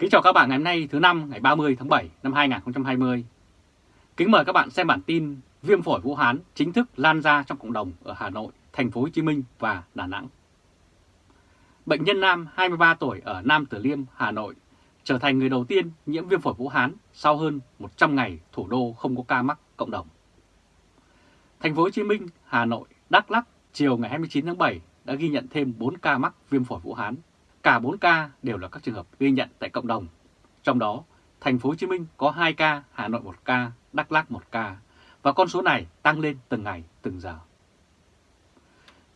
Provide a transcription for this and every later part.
Kính chào các bạn ngày hôm nay thứ năm ngày 30 tháng 7 năm 2020. Kính mời các bạn xem bản tin viêm phổi Vũ Hán chính thức lan ra trong cộng đồng ở Hà Nội, thành phố Hồ Chí Minh và Đà Nẵng. Bệnh nhân nam 23 tuổi ở Nam Từ Liêm, Hà Nội trở thành người đầu tiên nhiễm viêm phổi Vũ Hán sau hơn 100 ngày thủ đô không có ca mắc cộng đồng. Thành phố Hồ Chí Minh, Hà Nội, Đắk Lắk chiều ngày 29 tháng 7 đã ghi nhận thêm 4 ca mắc viêm phổi Vũ Hán Cả 4 ca đều là các trường hợp ghi nhận tại cộng đồng. Trong đó, thành phố Hồ Chí Minh có 2 ca, Hà Nội 1 ca, Đắk Lắk 1 ca và con số này tăng lên từng ngày, từng giờ.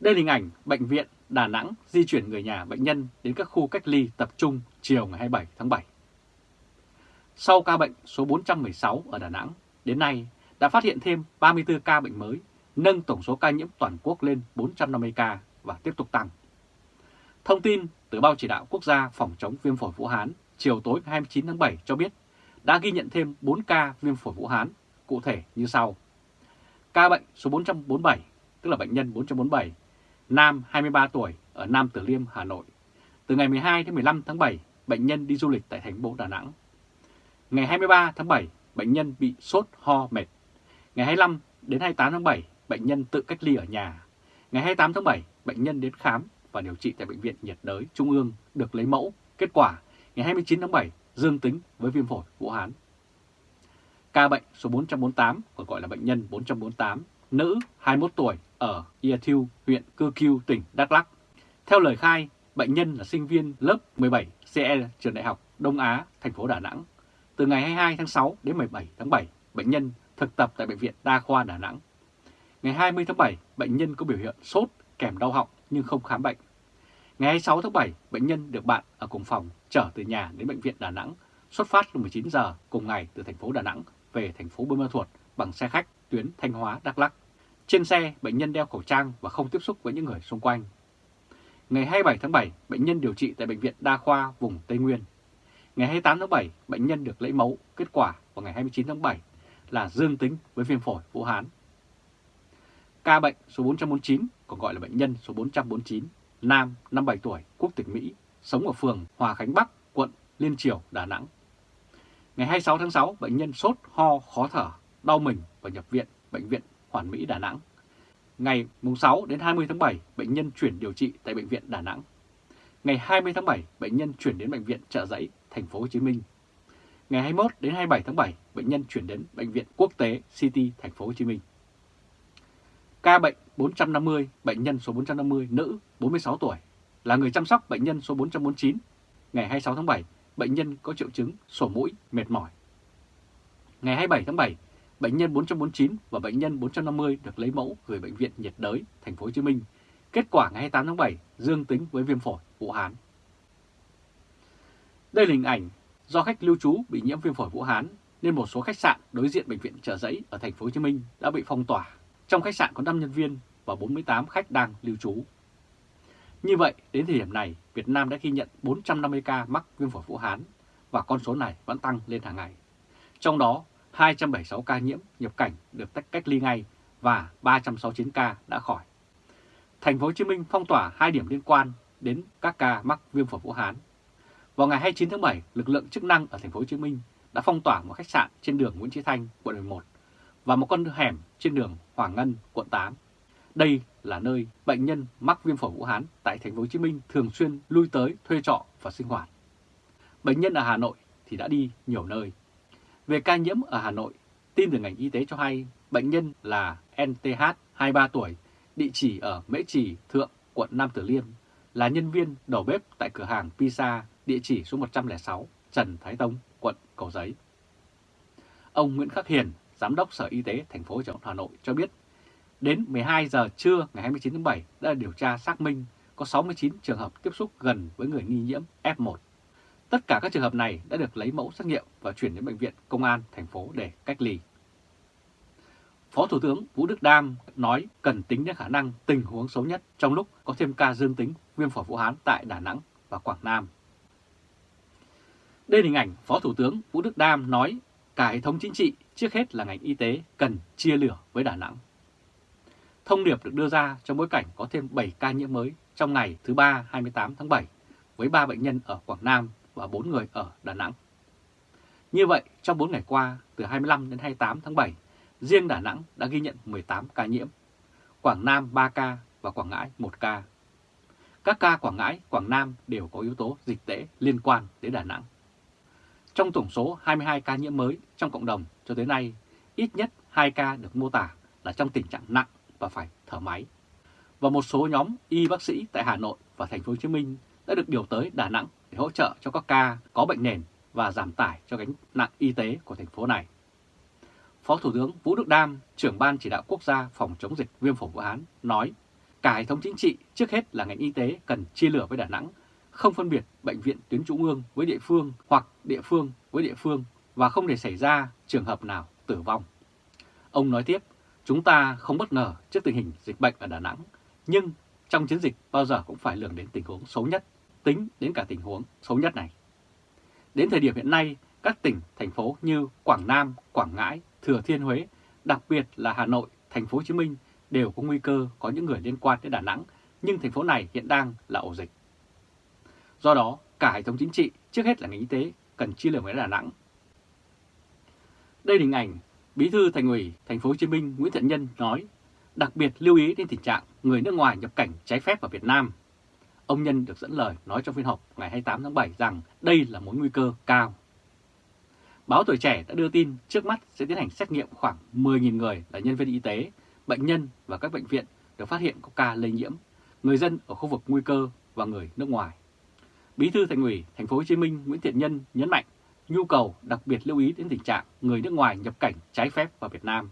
Đây là hình ảnh bệnh viện Đà Nẵng di chuyển người nhà bệnh nhân đến các khu cách ly tập trung chiều ngày 27 tháng 7. Sau ca bệnh số 416 ở Đà Nẵng, đến nay đã phát hiện thêm 34 ca bệnh mới, nâng tổng số ca nhiễm toàn quốc lên 450 ca và tiếp tục tăng. Thông tin từ Ban chỉ đạo quốc gia phòng chống viêm phổi Vũ Hán chiều tối 29 tháng 7 cho biết đã ghi nhận thêm 4 ca viêm phổi Vũ Hán, cụ thể như sau. Ca bệnh số 447, tức là bệnh nhân 447, nam 23 tuổi ở Nam Từ Liêm, Hà Nội. Từ ngày 12 đến 15 tháng 7, bệnh nhân đi du lịch tại thành phố Đà Nẵng. Ngày 23 tháng 7, bệnh nhân bị sốt ho mệt. Ngày 25 đến 28 tháng 7, bệnh nhân tự cách ly ở nhà. Ngày 28 tháng 7, bệnh nhân đến khám và điều trị tại Bệnh viện nhiệt đới Trung ương được lấy mẫu. Kết quả ngày 29 tháng 7 dương tính với viêm phổi Vũ Hán. Ca bệnh số 448, còn gọi là bệnh nhân 448, nữ 21 tuổi ở Ia Thiêu, huyện Cư Kiêu, tỉnh Đắk Lắk. Theo lời khai, bệnh nhân là sinh viên lớp 17 CE trường Đại học Đông Á, thành phố Đà Nẵng. Từ ngày 22 tháng 6 đến 17 tháng 7, bệnh nhân thực tập tại Bệnh viện Đa khoa Đà Nẵng. Ngày 20 tháng 7, bệnh nhân có biểu hiện sốt kèm đau họng nhưng không khám bệnh. Ngày 26 tháng 7, bệnh nhân được bạn ở cùng phòng chở từ nhà đến bệnh viện Đà Nẵng, xuất phát lúc 19 giờ cùng ngày từ thành phố Đà Nẵng về thành phố Buôn Ma Thuột bằng xe khách tuyến Thanh Hóa Đắk Lắk. Trên xe, bệnh nhân đeo khẩu trang và không tiếp xúc với những người xung quanh. Ngày 27 tháng 7, bệnh nhân điều trị tại Bệnh viện Đa khoa vùng Tây Nguyên. Ngày 28 tháng 7, bệnh nhân được lấy mẫu, kết quả vào ngày 29 tháng 7 là dương tính với viêm phổi Vũ Hán. Ca bệnh số 449, còn gọi là bệnh nhân số 449, nam 57 tuổi, quốc tịch Mỹ, sống ở phường Hòa Khánh Bắc, quận Liên Triều, Đà Nẵng. Ngày 26 tháng 6, bệnh nhân sốt, ho, khó thở, đau mình và nhập viện Bệnh viện Hoàn Mỹ Đà Nẵng. Ngày 6 đến 20 tháng 7, bệnh nhân chuyển điều trị tại Bệnh viện Đà Nẵng. Ngày 20 tháng 7, bệnh nhân chuyển đến Bệnh viện Trợ Giấy, thành phố Hồ Chí Minh. Ngày 21 đến 27 tháng 7, bệnh nhân chuyển đến Bệnh viện Quốc tế City, thành phố Hồ Chí Minh. Ca bệnh 450, bệnh nhân số 450, nữ, 46 tuổi, là người chăm sóc bệnh nhân số 449. Ngày 26 tháng 7, bệnh nhân có triệu chứng sổ mũi, mệt mỏi. Ngày 27 tháng 7, bệnh nhân 449 và bệnh nhân 450 được lấy mẫu gửi bệnh viện nhiệt đới thành phố Hồ Chí Minh. Kết quả ngày 28 tháng 7 dương tính với viêm phổi Vũ Hán. Đây là hình ảnh do khách lưu trú bị nhiễm viêm phổi Vũ Hán nên một số khách sạn đối diện bệnh viện Chợ Giấy ở thành phố Hồ Chí Minh đã bị phong tỏa trong khách sạn có 5 nhân viên và 48 khách đang lưu trú. Như vậy, đến thời điểm này, Việt Nam đã ghi nhận 450 ca mắc viêm phổi Vũ Hán và con số này vẫn tăng lên hàng ngày. Trong đó, 276 ca nhiễm nhập cảnh được tách cách ly ngay và 369 ca đã khỏi. Thành phố Hồ Chí Minh phong tỏa hai điểm liên quan đến các ca mắc viêm phổi Vũ Hán. Vào ngày 29 tháng 7, lực lượng chức năng ở thành phố Hồ Chí Minh đã phong tỏa một khách sạn trên đường Nguyễn Chí Thanh, quận 11 và một con hẻm trên đường Hoàng Ngân, quận 8. Đây là nơi bệnh nhân mắc viêm phổi Vũ Hán tại thành phố Hồ Chí Minh thường xuyên lui tới thuê trọ và sinh hoạt. Bệnh nhân ở Hà Nội thì đã đi nhiều nơi. Về ca nhiễm ở Hà Nội, tin từ ngành y tế cho hay bệnh nhân là NTH, 23 tuổi, địa chỉ ở Mễ Trì, Thượng, quận Nam Từ Liêm, là nhân viên đầu bếp tại cửa hàng Pizza, địa chỉ số 106, Trần Thái Tông, quận Cầu Giấy. Ông Nguyễn Khắc Hiền, Giám đốc Sở Y tế thành phố Hà Nội cho biết, đến 12 giờ trưa ngày 29 tháng 7 đã điều tra xác minh có 69 trường hợp tiếp xúc gần với người nghi nhiễm F1. Tất cả các trường hợp này đã được lấy mẫu xét nghiệm và chuyển đến bệnh viện công an thành phố để cách ly. Phó Thủ tướng Vũ Đức Đam nói cần tính đến khả năng tình huống xấu nhất trong lúc có thêm ca dương tính viêm phổi Vũ Hán tại Đà Nẵng và Quảng Nam. Đây là hình ảnh Phó Thủ tướng Vũ Đức Đam nói cả hệ thống chính trị, trước hết là ngành y tế, cần chia lửa với Đà Nẵng. Thông điệp được đưa ra trong bối cảnh có thêm 7 ca nhiễm mới trong ngày thứ ba 28 tháng 7 với 3 bệnh nhân ở Quảng Nam và 4 người ở Đà Nẵng. Như vậy, trong 4 ngày qua, từ 25 đến 28 tháng 7, riêng Đà Nẵng đã ghi nhận 18 ca nhiễm, Quảng Nam 3 ca và Quảng Ngãi 1 ca. Các ca Quảng Ngãi, Quảng Nam đều có yếu tố dịch tễ liên quan đến Đà Nẵng. Trong tổng số 22 ca nhiễm mới trong cộng đồng cho tới nay, ít nhất 2 ca được mô tả là trong tình trạng nặng và phải thở máy. Và một số nhóm y bác sĩ tại Hà Nội và Thành phố Hồ Chí Minh đã được điều tới Đà Nẵng để hỗ trợ cho các ca có bệnh nền và giảm tải cho gánh nặng y tế của thành phố này. Phó Thủ tướng Vũ Đức Đam, trưởng ban chỉ đạo quốc gia phòng chống dịch viêm phổi Vũ Hán, nói cả hệ thống chính trị trước hết là ngành y tế cần chia lửa với Đà Nẵng, không phân biệt bệnh viện tuyến trung ương với địa phương hoặc địa phương với địa phương và không để xảy ra trường hợp nào tử vong. Ông nói tiếp, chúng ta không bất ngờ trước tình hình dịch bệnh ở Đà Nẵng, nhưng trong chiến dịch bao giờ cũng phải lường đến tình huống xấu nhất, tính đến cả tình huống xấu nhất này. Đến thời điểm hiện nay, các tỉnh, thành phố như Quảng Nam, Quảng Ngãi, Thừa Thiên Huế, đặc biệt là Hà Nội, Thành phố Hồ Chí Minh đều có nguy cơ có những người liên quan đến Đà Nẵng, nhưng thành phố này hiện đang là ổ dịch. Do đó, cả hệ thống chính trị, trước hết là ngành y tế, cần chia lửa với Đà Nẵng. Đây là hình ảnh Bí thư Thành ủy Thành phố Hồ Chí Minh Nguyễn Thiện Nhân nói, đặc biệt lưu ý đến tình trạng người nước ngoài nhập cảnh trái phép vào Việt Nam. Ông Nhân được dẫn lời nói trong phiên họp ngày 28 tháng 7 rằng đây là mối nguy cơ cao. Báo Tuổi Trẻ đã đưa tin trước mắt sẽ tiến hành xét nghiệm khoảng 10.000 người là nhân viên y tế, bệnh nhân và các bệnh viện được phát hiện có ca lây nhiễm, người dân ở khu vực nguy cơ và người nước ngoài. Bí thư Thành ủy Thành phố Hồ Chí Minh Nguyễn Thiện Nhân nhấn mạnh nhu cầu đặc biệt lưu ý đến tình trạng người nước ngoài nhập cảnh trái phép vào Việt Nam.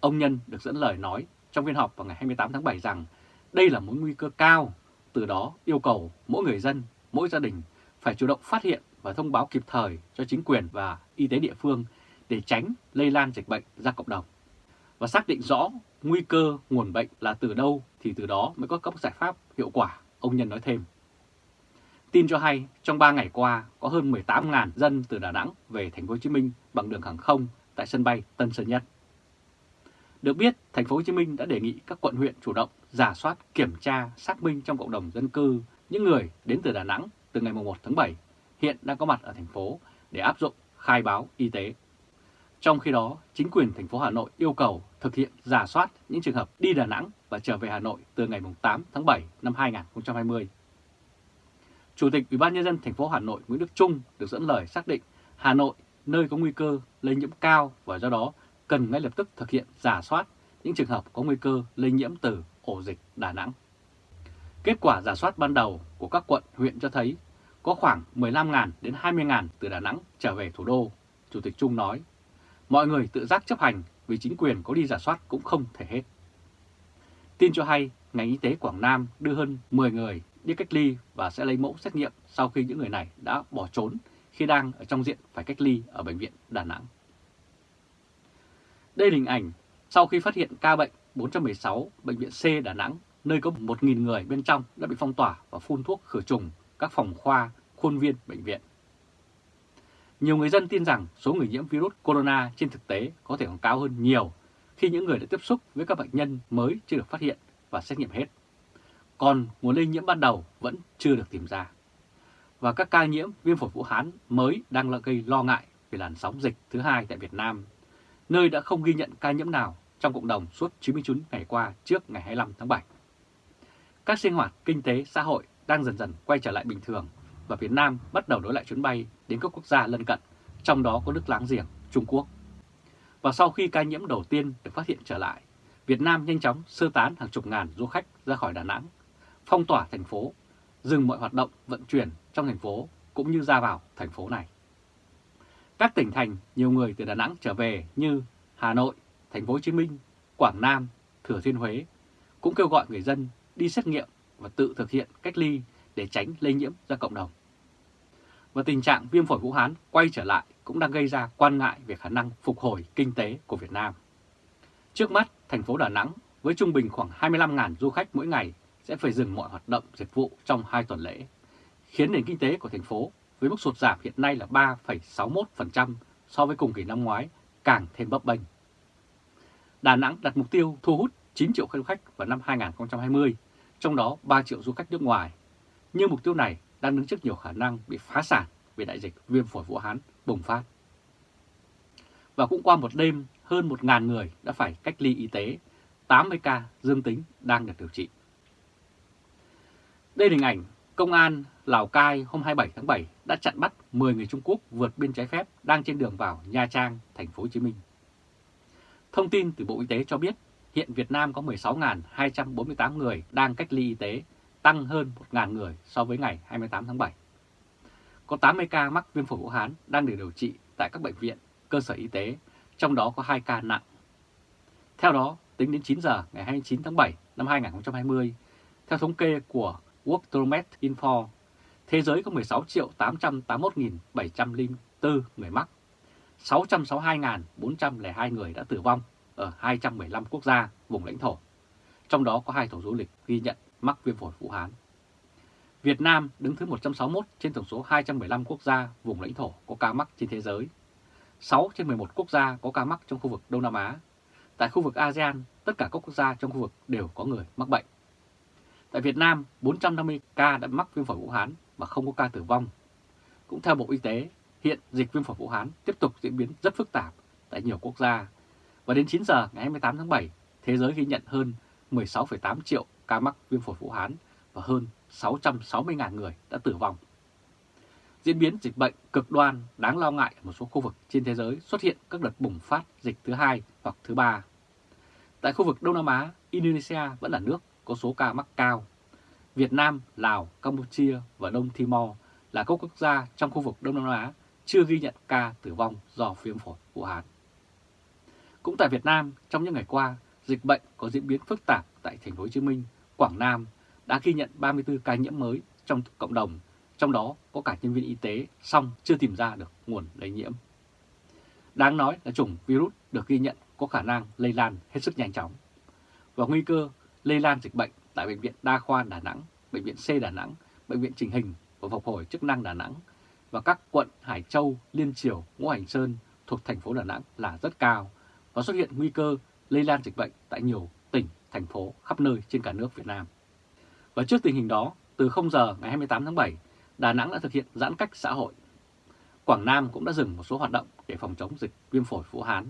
Ông Nhân được dẫn lời nói trong phiên họp vào ngày 28 tháng 7 rằng đây là mối nguy cơ cao, từ đó yêu cầu mỗi người dân, mỗi gia đình phải chủ động phát hiện và thông báo kịp thời cho chính quyền và y tế địa phương để tránh lây lan dịch bệnh ra cộng đồng. Và xác định rõ nguy cơ nguồn bệnh là từ đâu thì từ đó mới có các giải pháp hiệu quả, ông Nhân nói thêm. Tin cho hay, trong 3 ngày qua có hơn 18.000 dân từ Đà Nẵng về thành phố Hồ Chí Minh bằng đường hàng không tại sân bay Tân Sơn Nhất. Được biết, thành phố Hồ Chí Minh đã đề nghị các quận huyện chủ động giả soát, kiểm tra, xác minh trong cộng đồng dân cư những người đến từ Đà Nẵng từ ngày 1 tháng 7 hiện đang có mặt ở thành phố để áp dụng khai báo y tế. Trong khi đó, chính quyền thành phố Hà Nội yêu cầu thực hiện giả soát những trường hợp đi Đà Nẵng và trở về Hà Nội từ ngày 8 tháng 7 năm 2020. Chủ tịch Ủy ban nhân dân thành phố Hà Nội Nguyễn Đức Trung được dẫn lời xác định Hà Nội nơi có nguy cơ lây nhiễm cao và do đó cần ngay lập tức thực hiện giả soát những trường hợp có nguy cơ lây nhiễm từ ổ dịch Đà Nẵng. Kết quả giả soát ban đầu của các quận, huyện cho thấy có khoảng 15.000 đến 20.000 từ Đà Nẵng trở về thủ đô. Chủ tịch Trung nói, mọi người tự giác chấp hành vì chính quyền có đi giả soát cũng không thể hết. Tin cho hay, ngành y tế Quảng Nam đưa hơn 10 người đi cách ly và sẽ lấy mẫu xét nghiệm sau khi những người này đã bỏ trốn khi đang ở trong diện phải cách ly ở Bệnh viện Đà Nẵng. Đây là hình ảnh sau khi phát hiện ca bệnh 416 Bệnh viện C Đà Nẵng, nơi có 1.000 người bên trong đã bị phong tỏa và phun thuốc khử trùng các phòng khoa, khuôn viên bệnh viện. Nhiều người dân tin rằng số người nhiễm virus corona trên thực tế có thể còn cao hơn nhiều khi những người đã tiếp xúc với các bệnh nhân mới chưa được phát hiện và xét nghiệm hết. Còn nguồn lây nhiễm ban đầu vẫn chưa được tìm ra. Và các ca nhiễm viêm phổi Vũ Hán mới đang là gây lo ngại về làn sóng dịch thứ hai tại Việt Nam, nơi đã không ghi nhận ca nhiễm nào trong cộng đồng suốt 99 ngày qua trước ngày 25 tháng 7. Các sinh hoạt kinh tế xã hội đang dần dần quay trở lại bình thường và Việt Nam bắt đầu nối lại chuyến bay đến các quốc gia lân cận, trong đó có nước láng giềng Trung Quốc. Và sau khi ca nhiễm đầu tiên được phát hiện trở lại, Việt Nam nhanh chóng sơ tán hàng chục ngàn du khách ra khỏi Đà Nẵng, phong tỏa thành phố, dừng mọi hoạt động vận chuyển trong thành phố cũng như ra vào thành phố này. Các tỉnh thành nhiều người từ Đà Nẵng trở về như Hà Nội, Thành phố Hồ Chí Minh, Quảng Nam, Thừa Thiên Huế cũng kêu gọi người dân đi xét nghiệm và tự thực hiện cách ly để tránh lây nhiễm ra cộng đồng. Và tình trạng viêm phổi Vũ Hán quay trở lại cũng đang gây ra quan ngại về khả năng phục hồi kinh tế của Việt Nam. Trước mắt, thành phố Đà Nẵng với trung bình khoảng 25.000 du khách mỗi ngày sẽ phải dừng mọi hoạt động dịch vụ trong hai tuần lễ, khiến nền kinh tế của thành phố với mức sụt giảm hiện nay là 3,61% so với cùng kỳ năm ngoái càng thêm bấp bênh. Đà Nẵng đặt mục tiêu thu hút 9 triệu du khách vào năm 2020 trong đó 3 triệu du khách nước ngoài. Nhưng mục tiêu này đang đứng trước nhiều khả năng bị phá sản vì đại dịch viêm phổi Vũ Hán bùng phát. Và cũng qua một đêm, hơn 1.000 người đã phải cách ly y tế, 80 ca dương tính đang được điều trị. Đây là hình ảnh Công an Lào Cai hôm 27 tháng 7 đã chặn bắt 10 người Trung Quốc vượt biên trái phép đang trên đường vào Nha Trang, thành phố Hồ Chí Minh. Thông tin từ Bộ Y tế cho biết hiện Việt Nam có 16.248 người đang cách ly y tế, tăng hơn 1.000 người so với ngày 28 tháng 7. Có 80 ca mắc viêm phổi Vũ Hán đang được điều trị tại các bệnh viện, cơ sở y tế, trong đó có 2 ca nặng. Theo đó, tính đến 9 giờ ngày 29 tháng 7 năm 2020, theo thống kê của Worldomet Info, thế giới có 16.881.704 người mắc, 662.402 người đã tử vong ở 215 quốc gia, vùng lãnh thổ. Trong đó có hai tổ du lịch ghi nhận mắc viêm phổi Vũ Hán. Việt Nam đứng thứ 161 trên tổng số 215 quốc gia, vùng lãnh thổ có ca mắc trên thế giới. 6 trên 11 quốc gia có ca mắc trong khu vực Đông Nam Á. Tại khu vực ASEAN, tất cả các quốc gia trong khu vực đều có người mắc bệnh. Tại Việt Nam, 450 ca đã mắc viêm phổi Vũ Hán và không có ca tử vong. Cũng theo Bộ Y tế, hiện dịch viêm phổi Vũ Hán tiếp tục diễn biến rất phức tạp tại nhiều quốc gia. Và đến 9 giờ ngày 28 tháng 7, thế giới ghi nhận hơn 16,8 triệu ca mắc viêm phổi Vũ Hán và hơn 660.000 người đã tử vong. Diễn biến dịch bệnh cực đoan đáng lo ngại ở một số khu vực trên thế giới xuất hiện các đợt bùng phát dịch thứ hai hoặc thứ ba. Tại khu vực Đông Nam Á, Indonesia vẫn là nước có số ca mắc cao. Việt Nam, Lào, Campuchia và Đông Timor là các quốc gia trong khu vực Đông Nam Á chưa ghi nhận ca tử vong do viêm phổi Vũ Hán. Cũng tại Việt Nam, trong những ngày qua, dịch bệnh có diễn biến phức tạp tại thành phố Hồ Chí Minh, Quảng Nam đã ghi nhận 34 ca nhiễm mới trong cộng đồng, trong đó có cả nhân viên y tế, song chưa tìm ra được nguồn lây nhiễm. Đáng nói là chủng virus được ghi nhận có khả năng lây lan hết sức nhanh chóng. Và nguy cơ lây lan dịch bệnh tại Bệnh viện Đa khoa Đà Nẵng, Bệnh viện C Đà Nẵng, Bệnh viện Trình Hình và Phục hồi chức năng Đà Nẵng và các quận Hải Châu, Liên Triều, Ngũ Hành Sơn thuộc thành phố Đà Nẵng là rất cao và xuất hiện nguy cơ lây lan dịch bệnh tại nhiều tỉnh, thành phố khắp nơi trên cả nước Việt Nam. Và trước tình hình đó, từ 0 giờ ngày 28 tháng 7, Đà Nẵng đã thực hiện giãn cách xã hội. Quảng Nam cũng đã dừng một số hoạt động để phòng chống dịch viêm phổi Vũ Hán.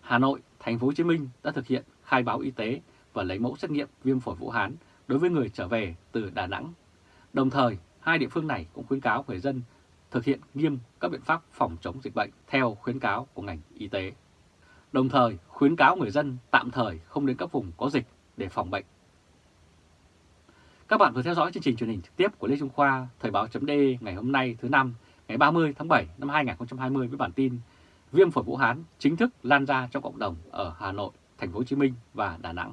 Hà Nội, thành phố Hồ Chí Minh đã thực hiện khai báo y tế và lấy mẫu xét nghiệm viêm phổi Vũ Hán đối với người trở về từ Đà Nẵng. Đồng thời, hai địa phương này cũng khuyến cáo người dân thực hiện nghiêm các biện pháp phòng chống dịch bệnh theo khuyến cáo của ngành y tế. Đồng thời, khuyến cáo người dân tạm thời không đến các vùng có dịch để phòng bệnh. Các bạn vừa theo dõi chương trình truyền hình trực tiếp của Lê Trung Khoa, Thời báo chấm ngày hôm nay thứ năm, ngày 30 tháng 7 năm 2020 với bản tin Viêm phổi Vũ Hán chính thức lan ra trong cộng đồng ở Hà Nội, Thành phố Hồ Chí Minh và Đà Nẵng.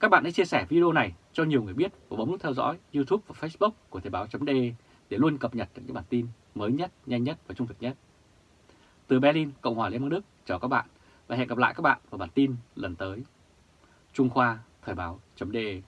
Các bạn hãy chia sẻ video này cho nhiều người biết và bấm nút theo dõi YouTube và Facebook của Thời báo .de để luôn cập nhật những bản tin mới nhất, nhanh nhất và trung thực nhất. Từ Berlin, Cộng hòa Liên bang Đức, chào các bạn và hẹn gặp lại các bạn vào bản tin lần tới. Trung Khoa Thời báo .de